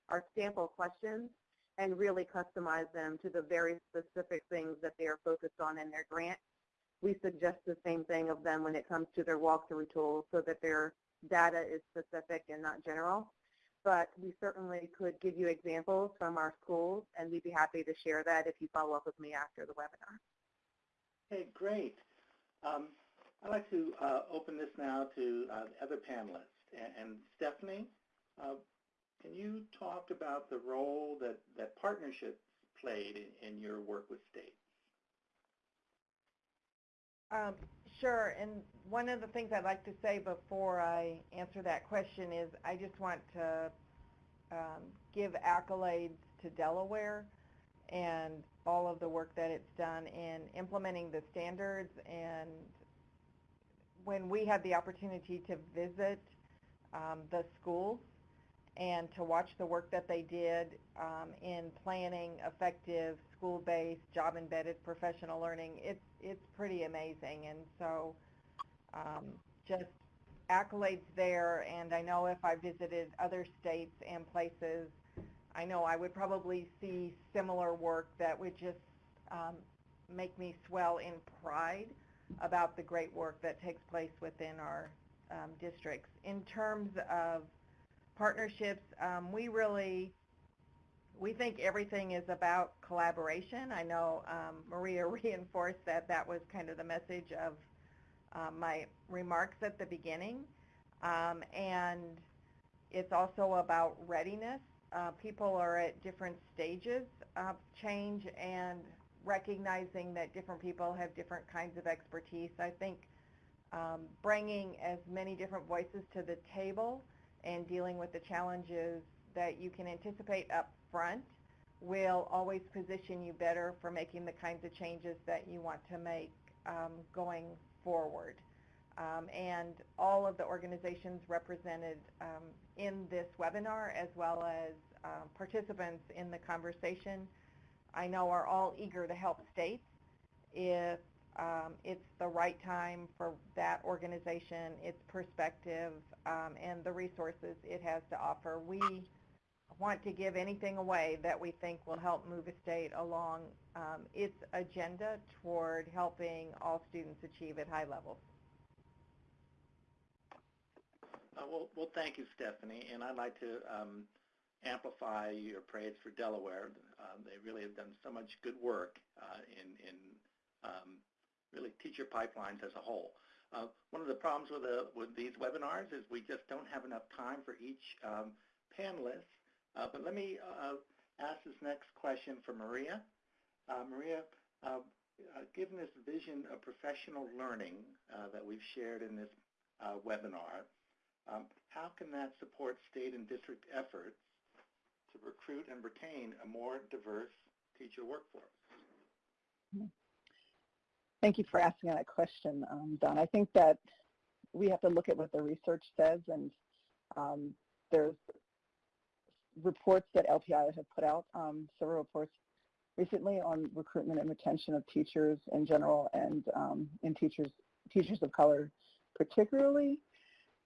our sample questions and really customize them to the very specific things that they are focused on in their grant. We suggest the same thing of them when it comes to their walkthrough tools so that their data is specific and not general. But we certainly could give you examples from our schools, and we'd be happy to share that if you follow up with me after the webinar. Okay, great. Um, I'd like to uh, open this now to uh, the other panelists. And, and Stephanie, uh, can you talk about the role that, that partnerships played in, in your work with states? Um, sure, and one of the things I'd like to say before I answer that question is I just want to um, give accolades to Delaware and all of the work that it's done in implementing the standards and when we had the opportunity to visit um, the schools and to watch the work that they did um, in planning effective school-based, job-embedded professional learning, it's it's pretty amazing. And so, um, just accolades there. And I know if I visited other states and places, I know I would probably see similar work that would just um, make me swell in pride about the great work that takes place within our um, districts. In terms of partnerships, um, we really, we think everything is about collaboration. I know um, Maria reinforced that that was kind of the message of um, my remarks at the beginning. Um, and it's also about readiness. Uh, people are at different stages of change and recognizing that different people have different kinds of expertise. I think um, bringing as many different voices to the table and dealing with the challenges that you can anticipate up front will always position you better for making the kinds of changes that you want to make um, going forward. Um, and all of the organizations represented um, in this webinar, as well as um, participants in the conversation, I know are all eager to help states if um, it's the right time for that organization, its perspective, um, and the resources it has to offer. We want to give anything away that we think will help move a state along um, its agenda toward helping all students achieve at high levels. Uh, well, well, thank you, Stephanie, and I'd like to um, amplify your praise for Delaware. Um, they really have done so much good work uh, in, in um, really teacher pipelines as a whole. Uh, one of the problems with, the, with these webinars is we just don't have enough time for each um, panelist. Uh, but let me uh, ask this next question for Maria. Uh, Maria, uh, given this vision of professional learning that we've shared in this webinar, um, how can that support state and district efforts recruit and retain a more diverse teacher workforce? Thank you for asking that question, um, Don. I think that we have to look at what the research says, and um, there's reports that LPI has put out, um, several reports recently on recruitment and retention of teachers in general and um, in teachers teachers of color particularly.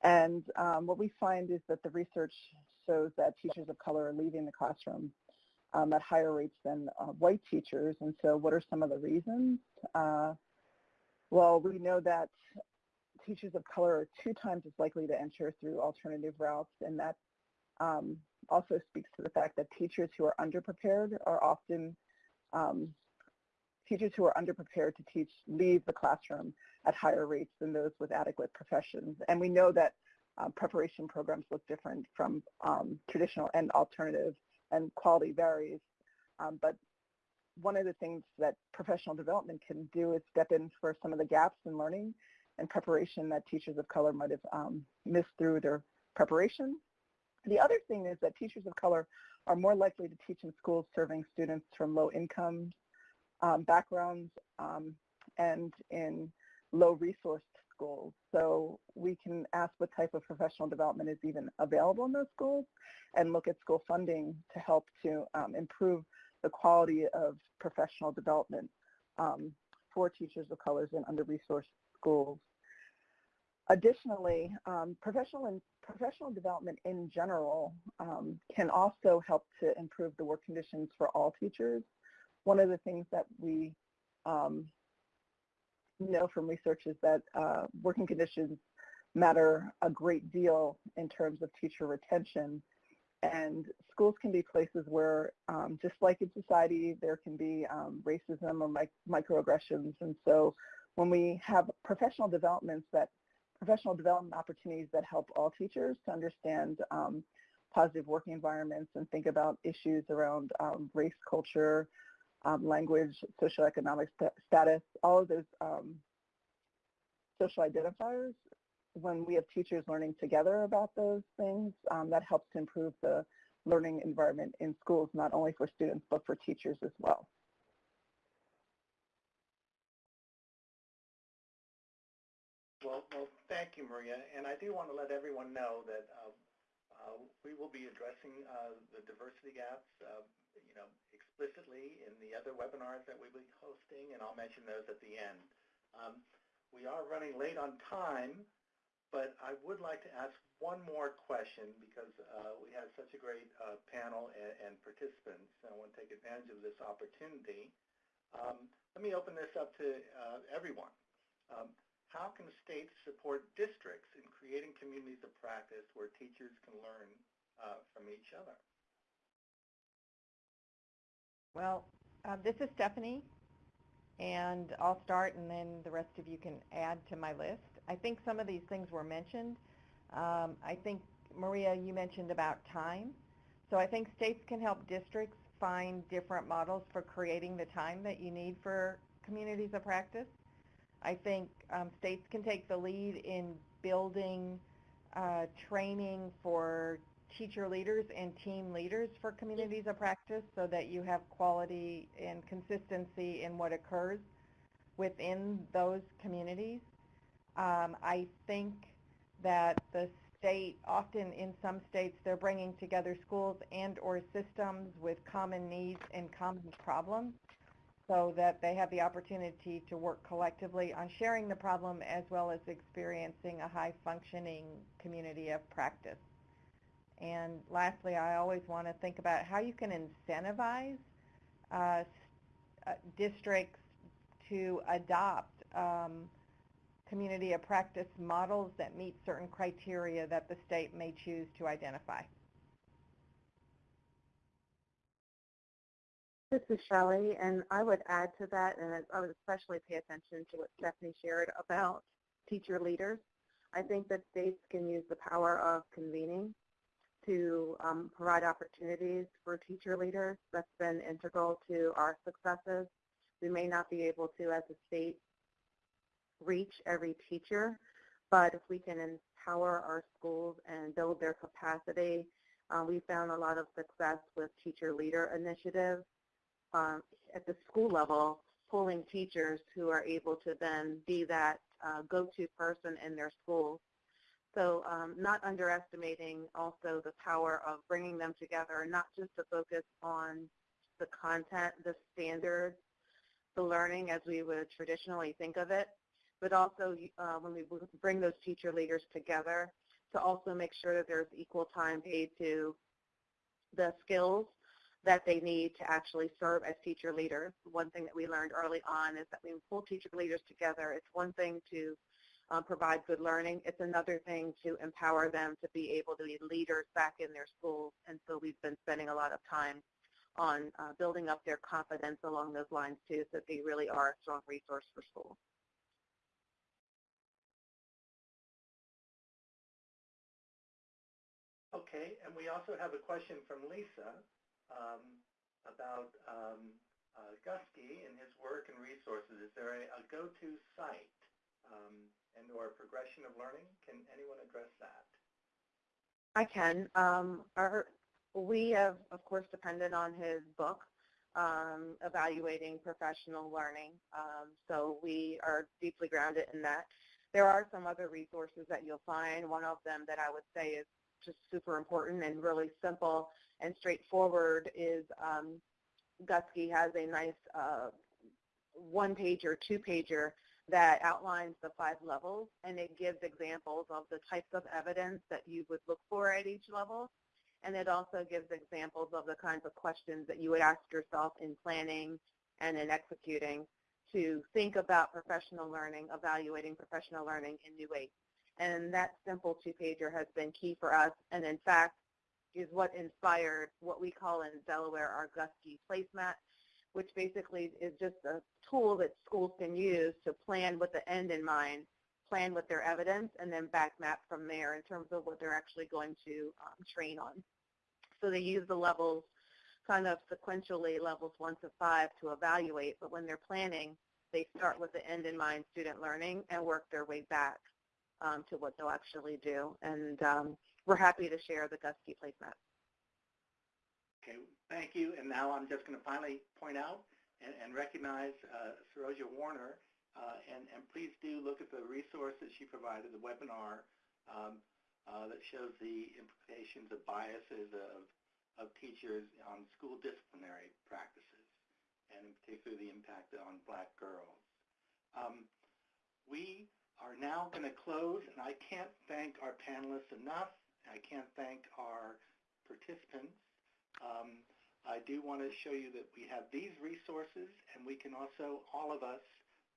And um, what we find is that the research shows that teachers of color are leaving the classroom um, at higher rates than uh, white teachers. And so what are some of the reasons? Uh, well, we know that teachers of color are two times as likely to enter through alternative routes, and that um, also speaks to the fact that teachers who are underprepared are often um, teachers who are underprepared to teach leave the classroom at higher rates than those with adequate professions. And we know that uh, preparation programs look different from um, traditional and alternative, and quality varies. Um, but one of the things that professional development can do is step in for some of the gaps in learning and preparation that teachers of color might have um, missed through their preparation. The other thing is that teachers of color are more likely to teach in schools serving students from low income um, backgrounds um, and in low resource schools. So we can ask what type of professional development is even available in those schools and look at school funding to help to um, improve the quality of professional development um, for teachers of colors in under-resourced schools. Additionally, um, professional and professional development in general um, can also help to improve the work conditions for all teachers. One of the things that we um, know from research is that uh, working conditions matter a great deal in terms of teacher retention. And schools can be places where, um, just like in society, there can be um, racism or mic microaggressions. And so when we have professional developments that professional development opportunities that help all teachers to understand um, positive working environments and think about issues around um, race, culture, um, language, socioeconomic st status, all of those um, social identifiers. When we have teachers learning together about those things, um, that helps to improve the learning environment in schools, not only for students, but for teachers as well. Well, well, thank you, Maria. And I do want to let everyone know that uh, uh, we will be addressing uh, the diversity gaps, uh, you know, explicitly in the other webinars that we'll be hosting, and I'll mention those at the end. Um, we are running late on time, but I would like to ask one more question because uh, we had such a great uh, panel and, and, participants. I want to take advantage of this opportunity. Um, let me open this up to everyone. Um, how can states support districts in creating communities of practice where teachers can learn uh, from each other? Well, uh, this is Stephanie, and I'll start, and then the rest of you can add to my list. I think some of these things were mentioned. Um, I think, Maria, you mentioned about time. So I think states can help districts find different models for creating the time that you need for communities of practice. I think um, states can take the lead in building uh, training for teacher leaders and team leaders for communities of practice so that you have quality and consistency in what occurs within those communities. Um, I think that the state, often in some states, they're bringing together schools and or systems with common needs and common problems so that they have the opportunity to work collectively on sharing the problem as well as experiencing a high functioning community of practice. And lastly, I always want to think about how you can incentivize uh, uh, districts to adopt um, community of practice models that meet certain criteria that the state may choose to identify. This is Shelley, and I would add to that, and I would especially pay attention to what Stephanie shared about teacher leaders. I think that states can use the power of convening to um, provide opportunities for teacher leaders. That's been integral to our successes. We may not be able to, as a state, reach every teacher, but if we can empower our schools and build their capacity, uh, we found a lot of success with teacher leader initiatives um, at the school level, pulling teachers who are able to then be that uh, go-to person in their schools. So um, not underestimating also the power of bringing them together, not just to focus on the content, the standards, the learning as we would traditionally think of it, but also uh, when we bring those teacher leaders together to also make sure that there's equal time paid to the skills that they need to actually serve as teacher leaders. One thing that we learned early on is that when we pull teacher leaders together, it's one thing to um, provide good learning. It's another thing to empower them to be able to be leaders back in their schools. And so we've been spending a lot of time on uh, building up their confidence along those lines too, so that they really are a strong resource for schools. Okay, and we also have a question from Lisa um, about um, uh, and his work and resources. Is there a, a go-to site um, and or progression of learning? Can anyone address that? I can. Um, our, we have, of course, depended on his book, um, Evaluating Professional Learning. Um, so we are deeply grounded in that. There are some other resources that you'll find. One of them that I would say is just super important and really simple and straightforward is um, Guskey has a nice uh, one-pager, two-pager that outlines the five levels and it gives examples of the types of evidence that you would look for at each level. And it also gives examples of the kinds of questions that you would ask yourself in planning and in executing to think about professional learning, evaluating professional learning in new ways. And that simple two-pager has been key for us. And in fact, is what inspired what we call in Delaware our Guskey placemat, which basically is just a tool that schools can use to plan with the end in mind, plan with their evidence, and then back map from there in terms of what they're actually going to um, train on. So they use the levels kind of sequentially, levels one to five, to evaluate, but when they're planning, they start with the end in mind student learning and work their way back um, to what they'll actually do. And um, we're happy to share the Guskey placemat. Okay, thank you. And now I'm just going to finally point out and, and recognize uh, Saroja Warner. Uh, and, and please do look at the resource that she provided, the webinar um, uh, that shows the implications of biases of, of teachers on school disciplinary practices, and in particular the impact on black girls. Um, we are now going to close, and I can't thank our panelists enough. I can't thank our participants. Um, I do want to show you that we have these resources, and we can also, all of us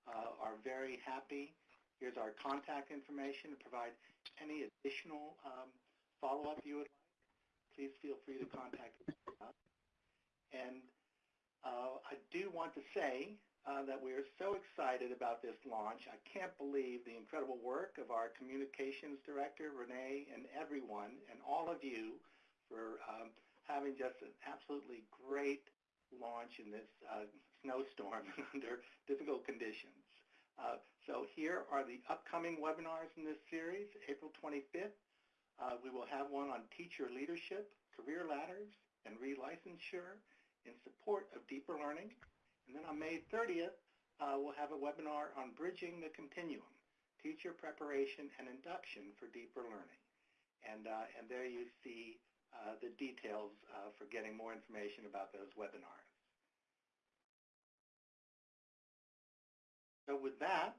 uh, are very happy. Here's our contact information to provide any additional um, follow-up you would like. Please feel free to contact us. And uh, I do want to say uh, that we are so excited about this launch. I can't believe the incredible work of our communications director, Renee, and everyone, and all of you for um, having just an absolutely great launch in this uh, snowstorm under difficult conditions. Uh, so here are the upcoming webinars in this series, April 25th, Uh, we will have one on teacher leadership, career ladders, and relicensure in support of deeper learning. And then on May 30th, uh, we'll have a webinar on bridging the continuum, teacher preparation and induction for deeper learning. And, uh, and there you see uh, the details uh, for getting more information about those webinars. So with that,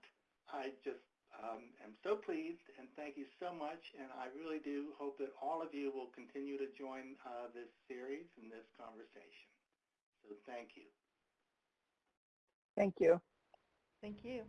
I just um, am so pleased and thank you so much. And I really do hope that all of you will continue to join uh, this series and this conversation. So thank you. Thank you. Thank you.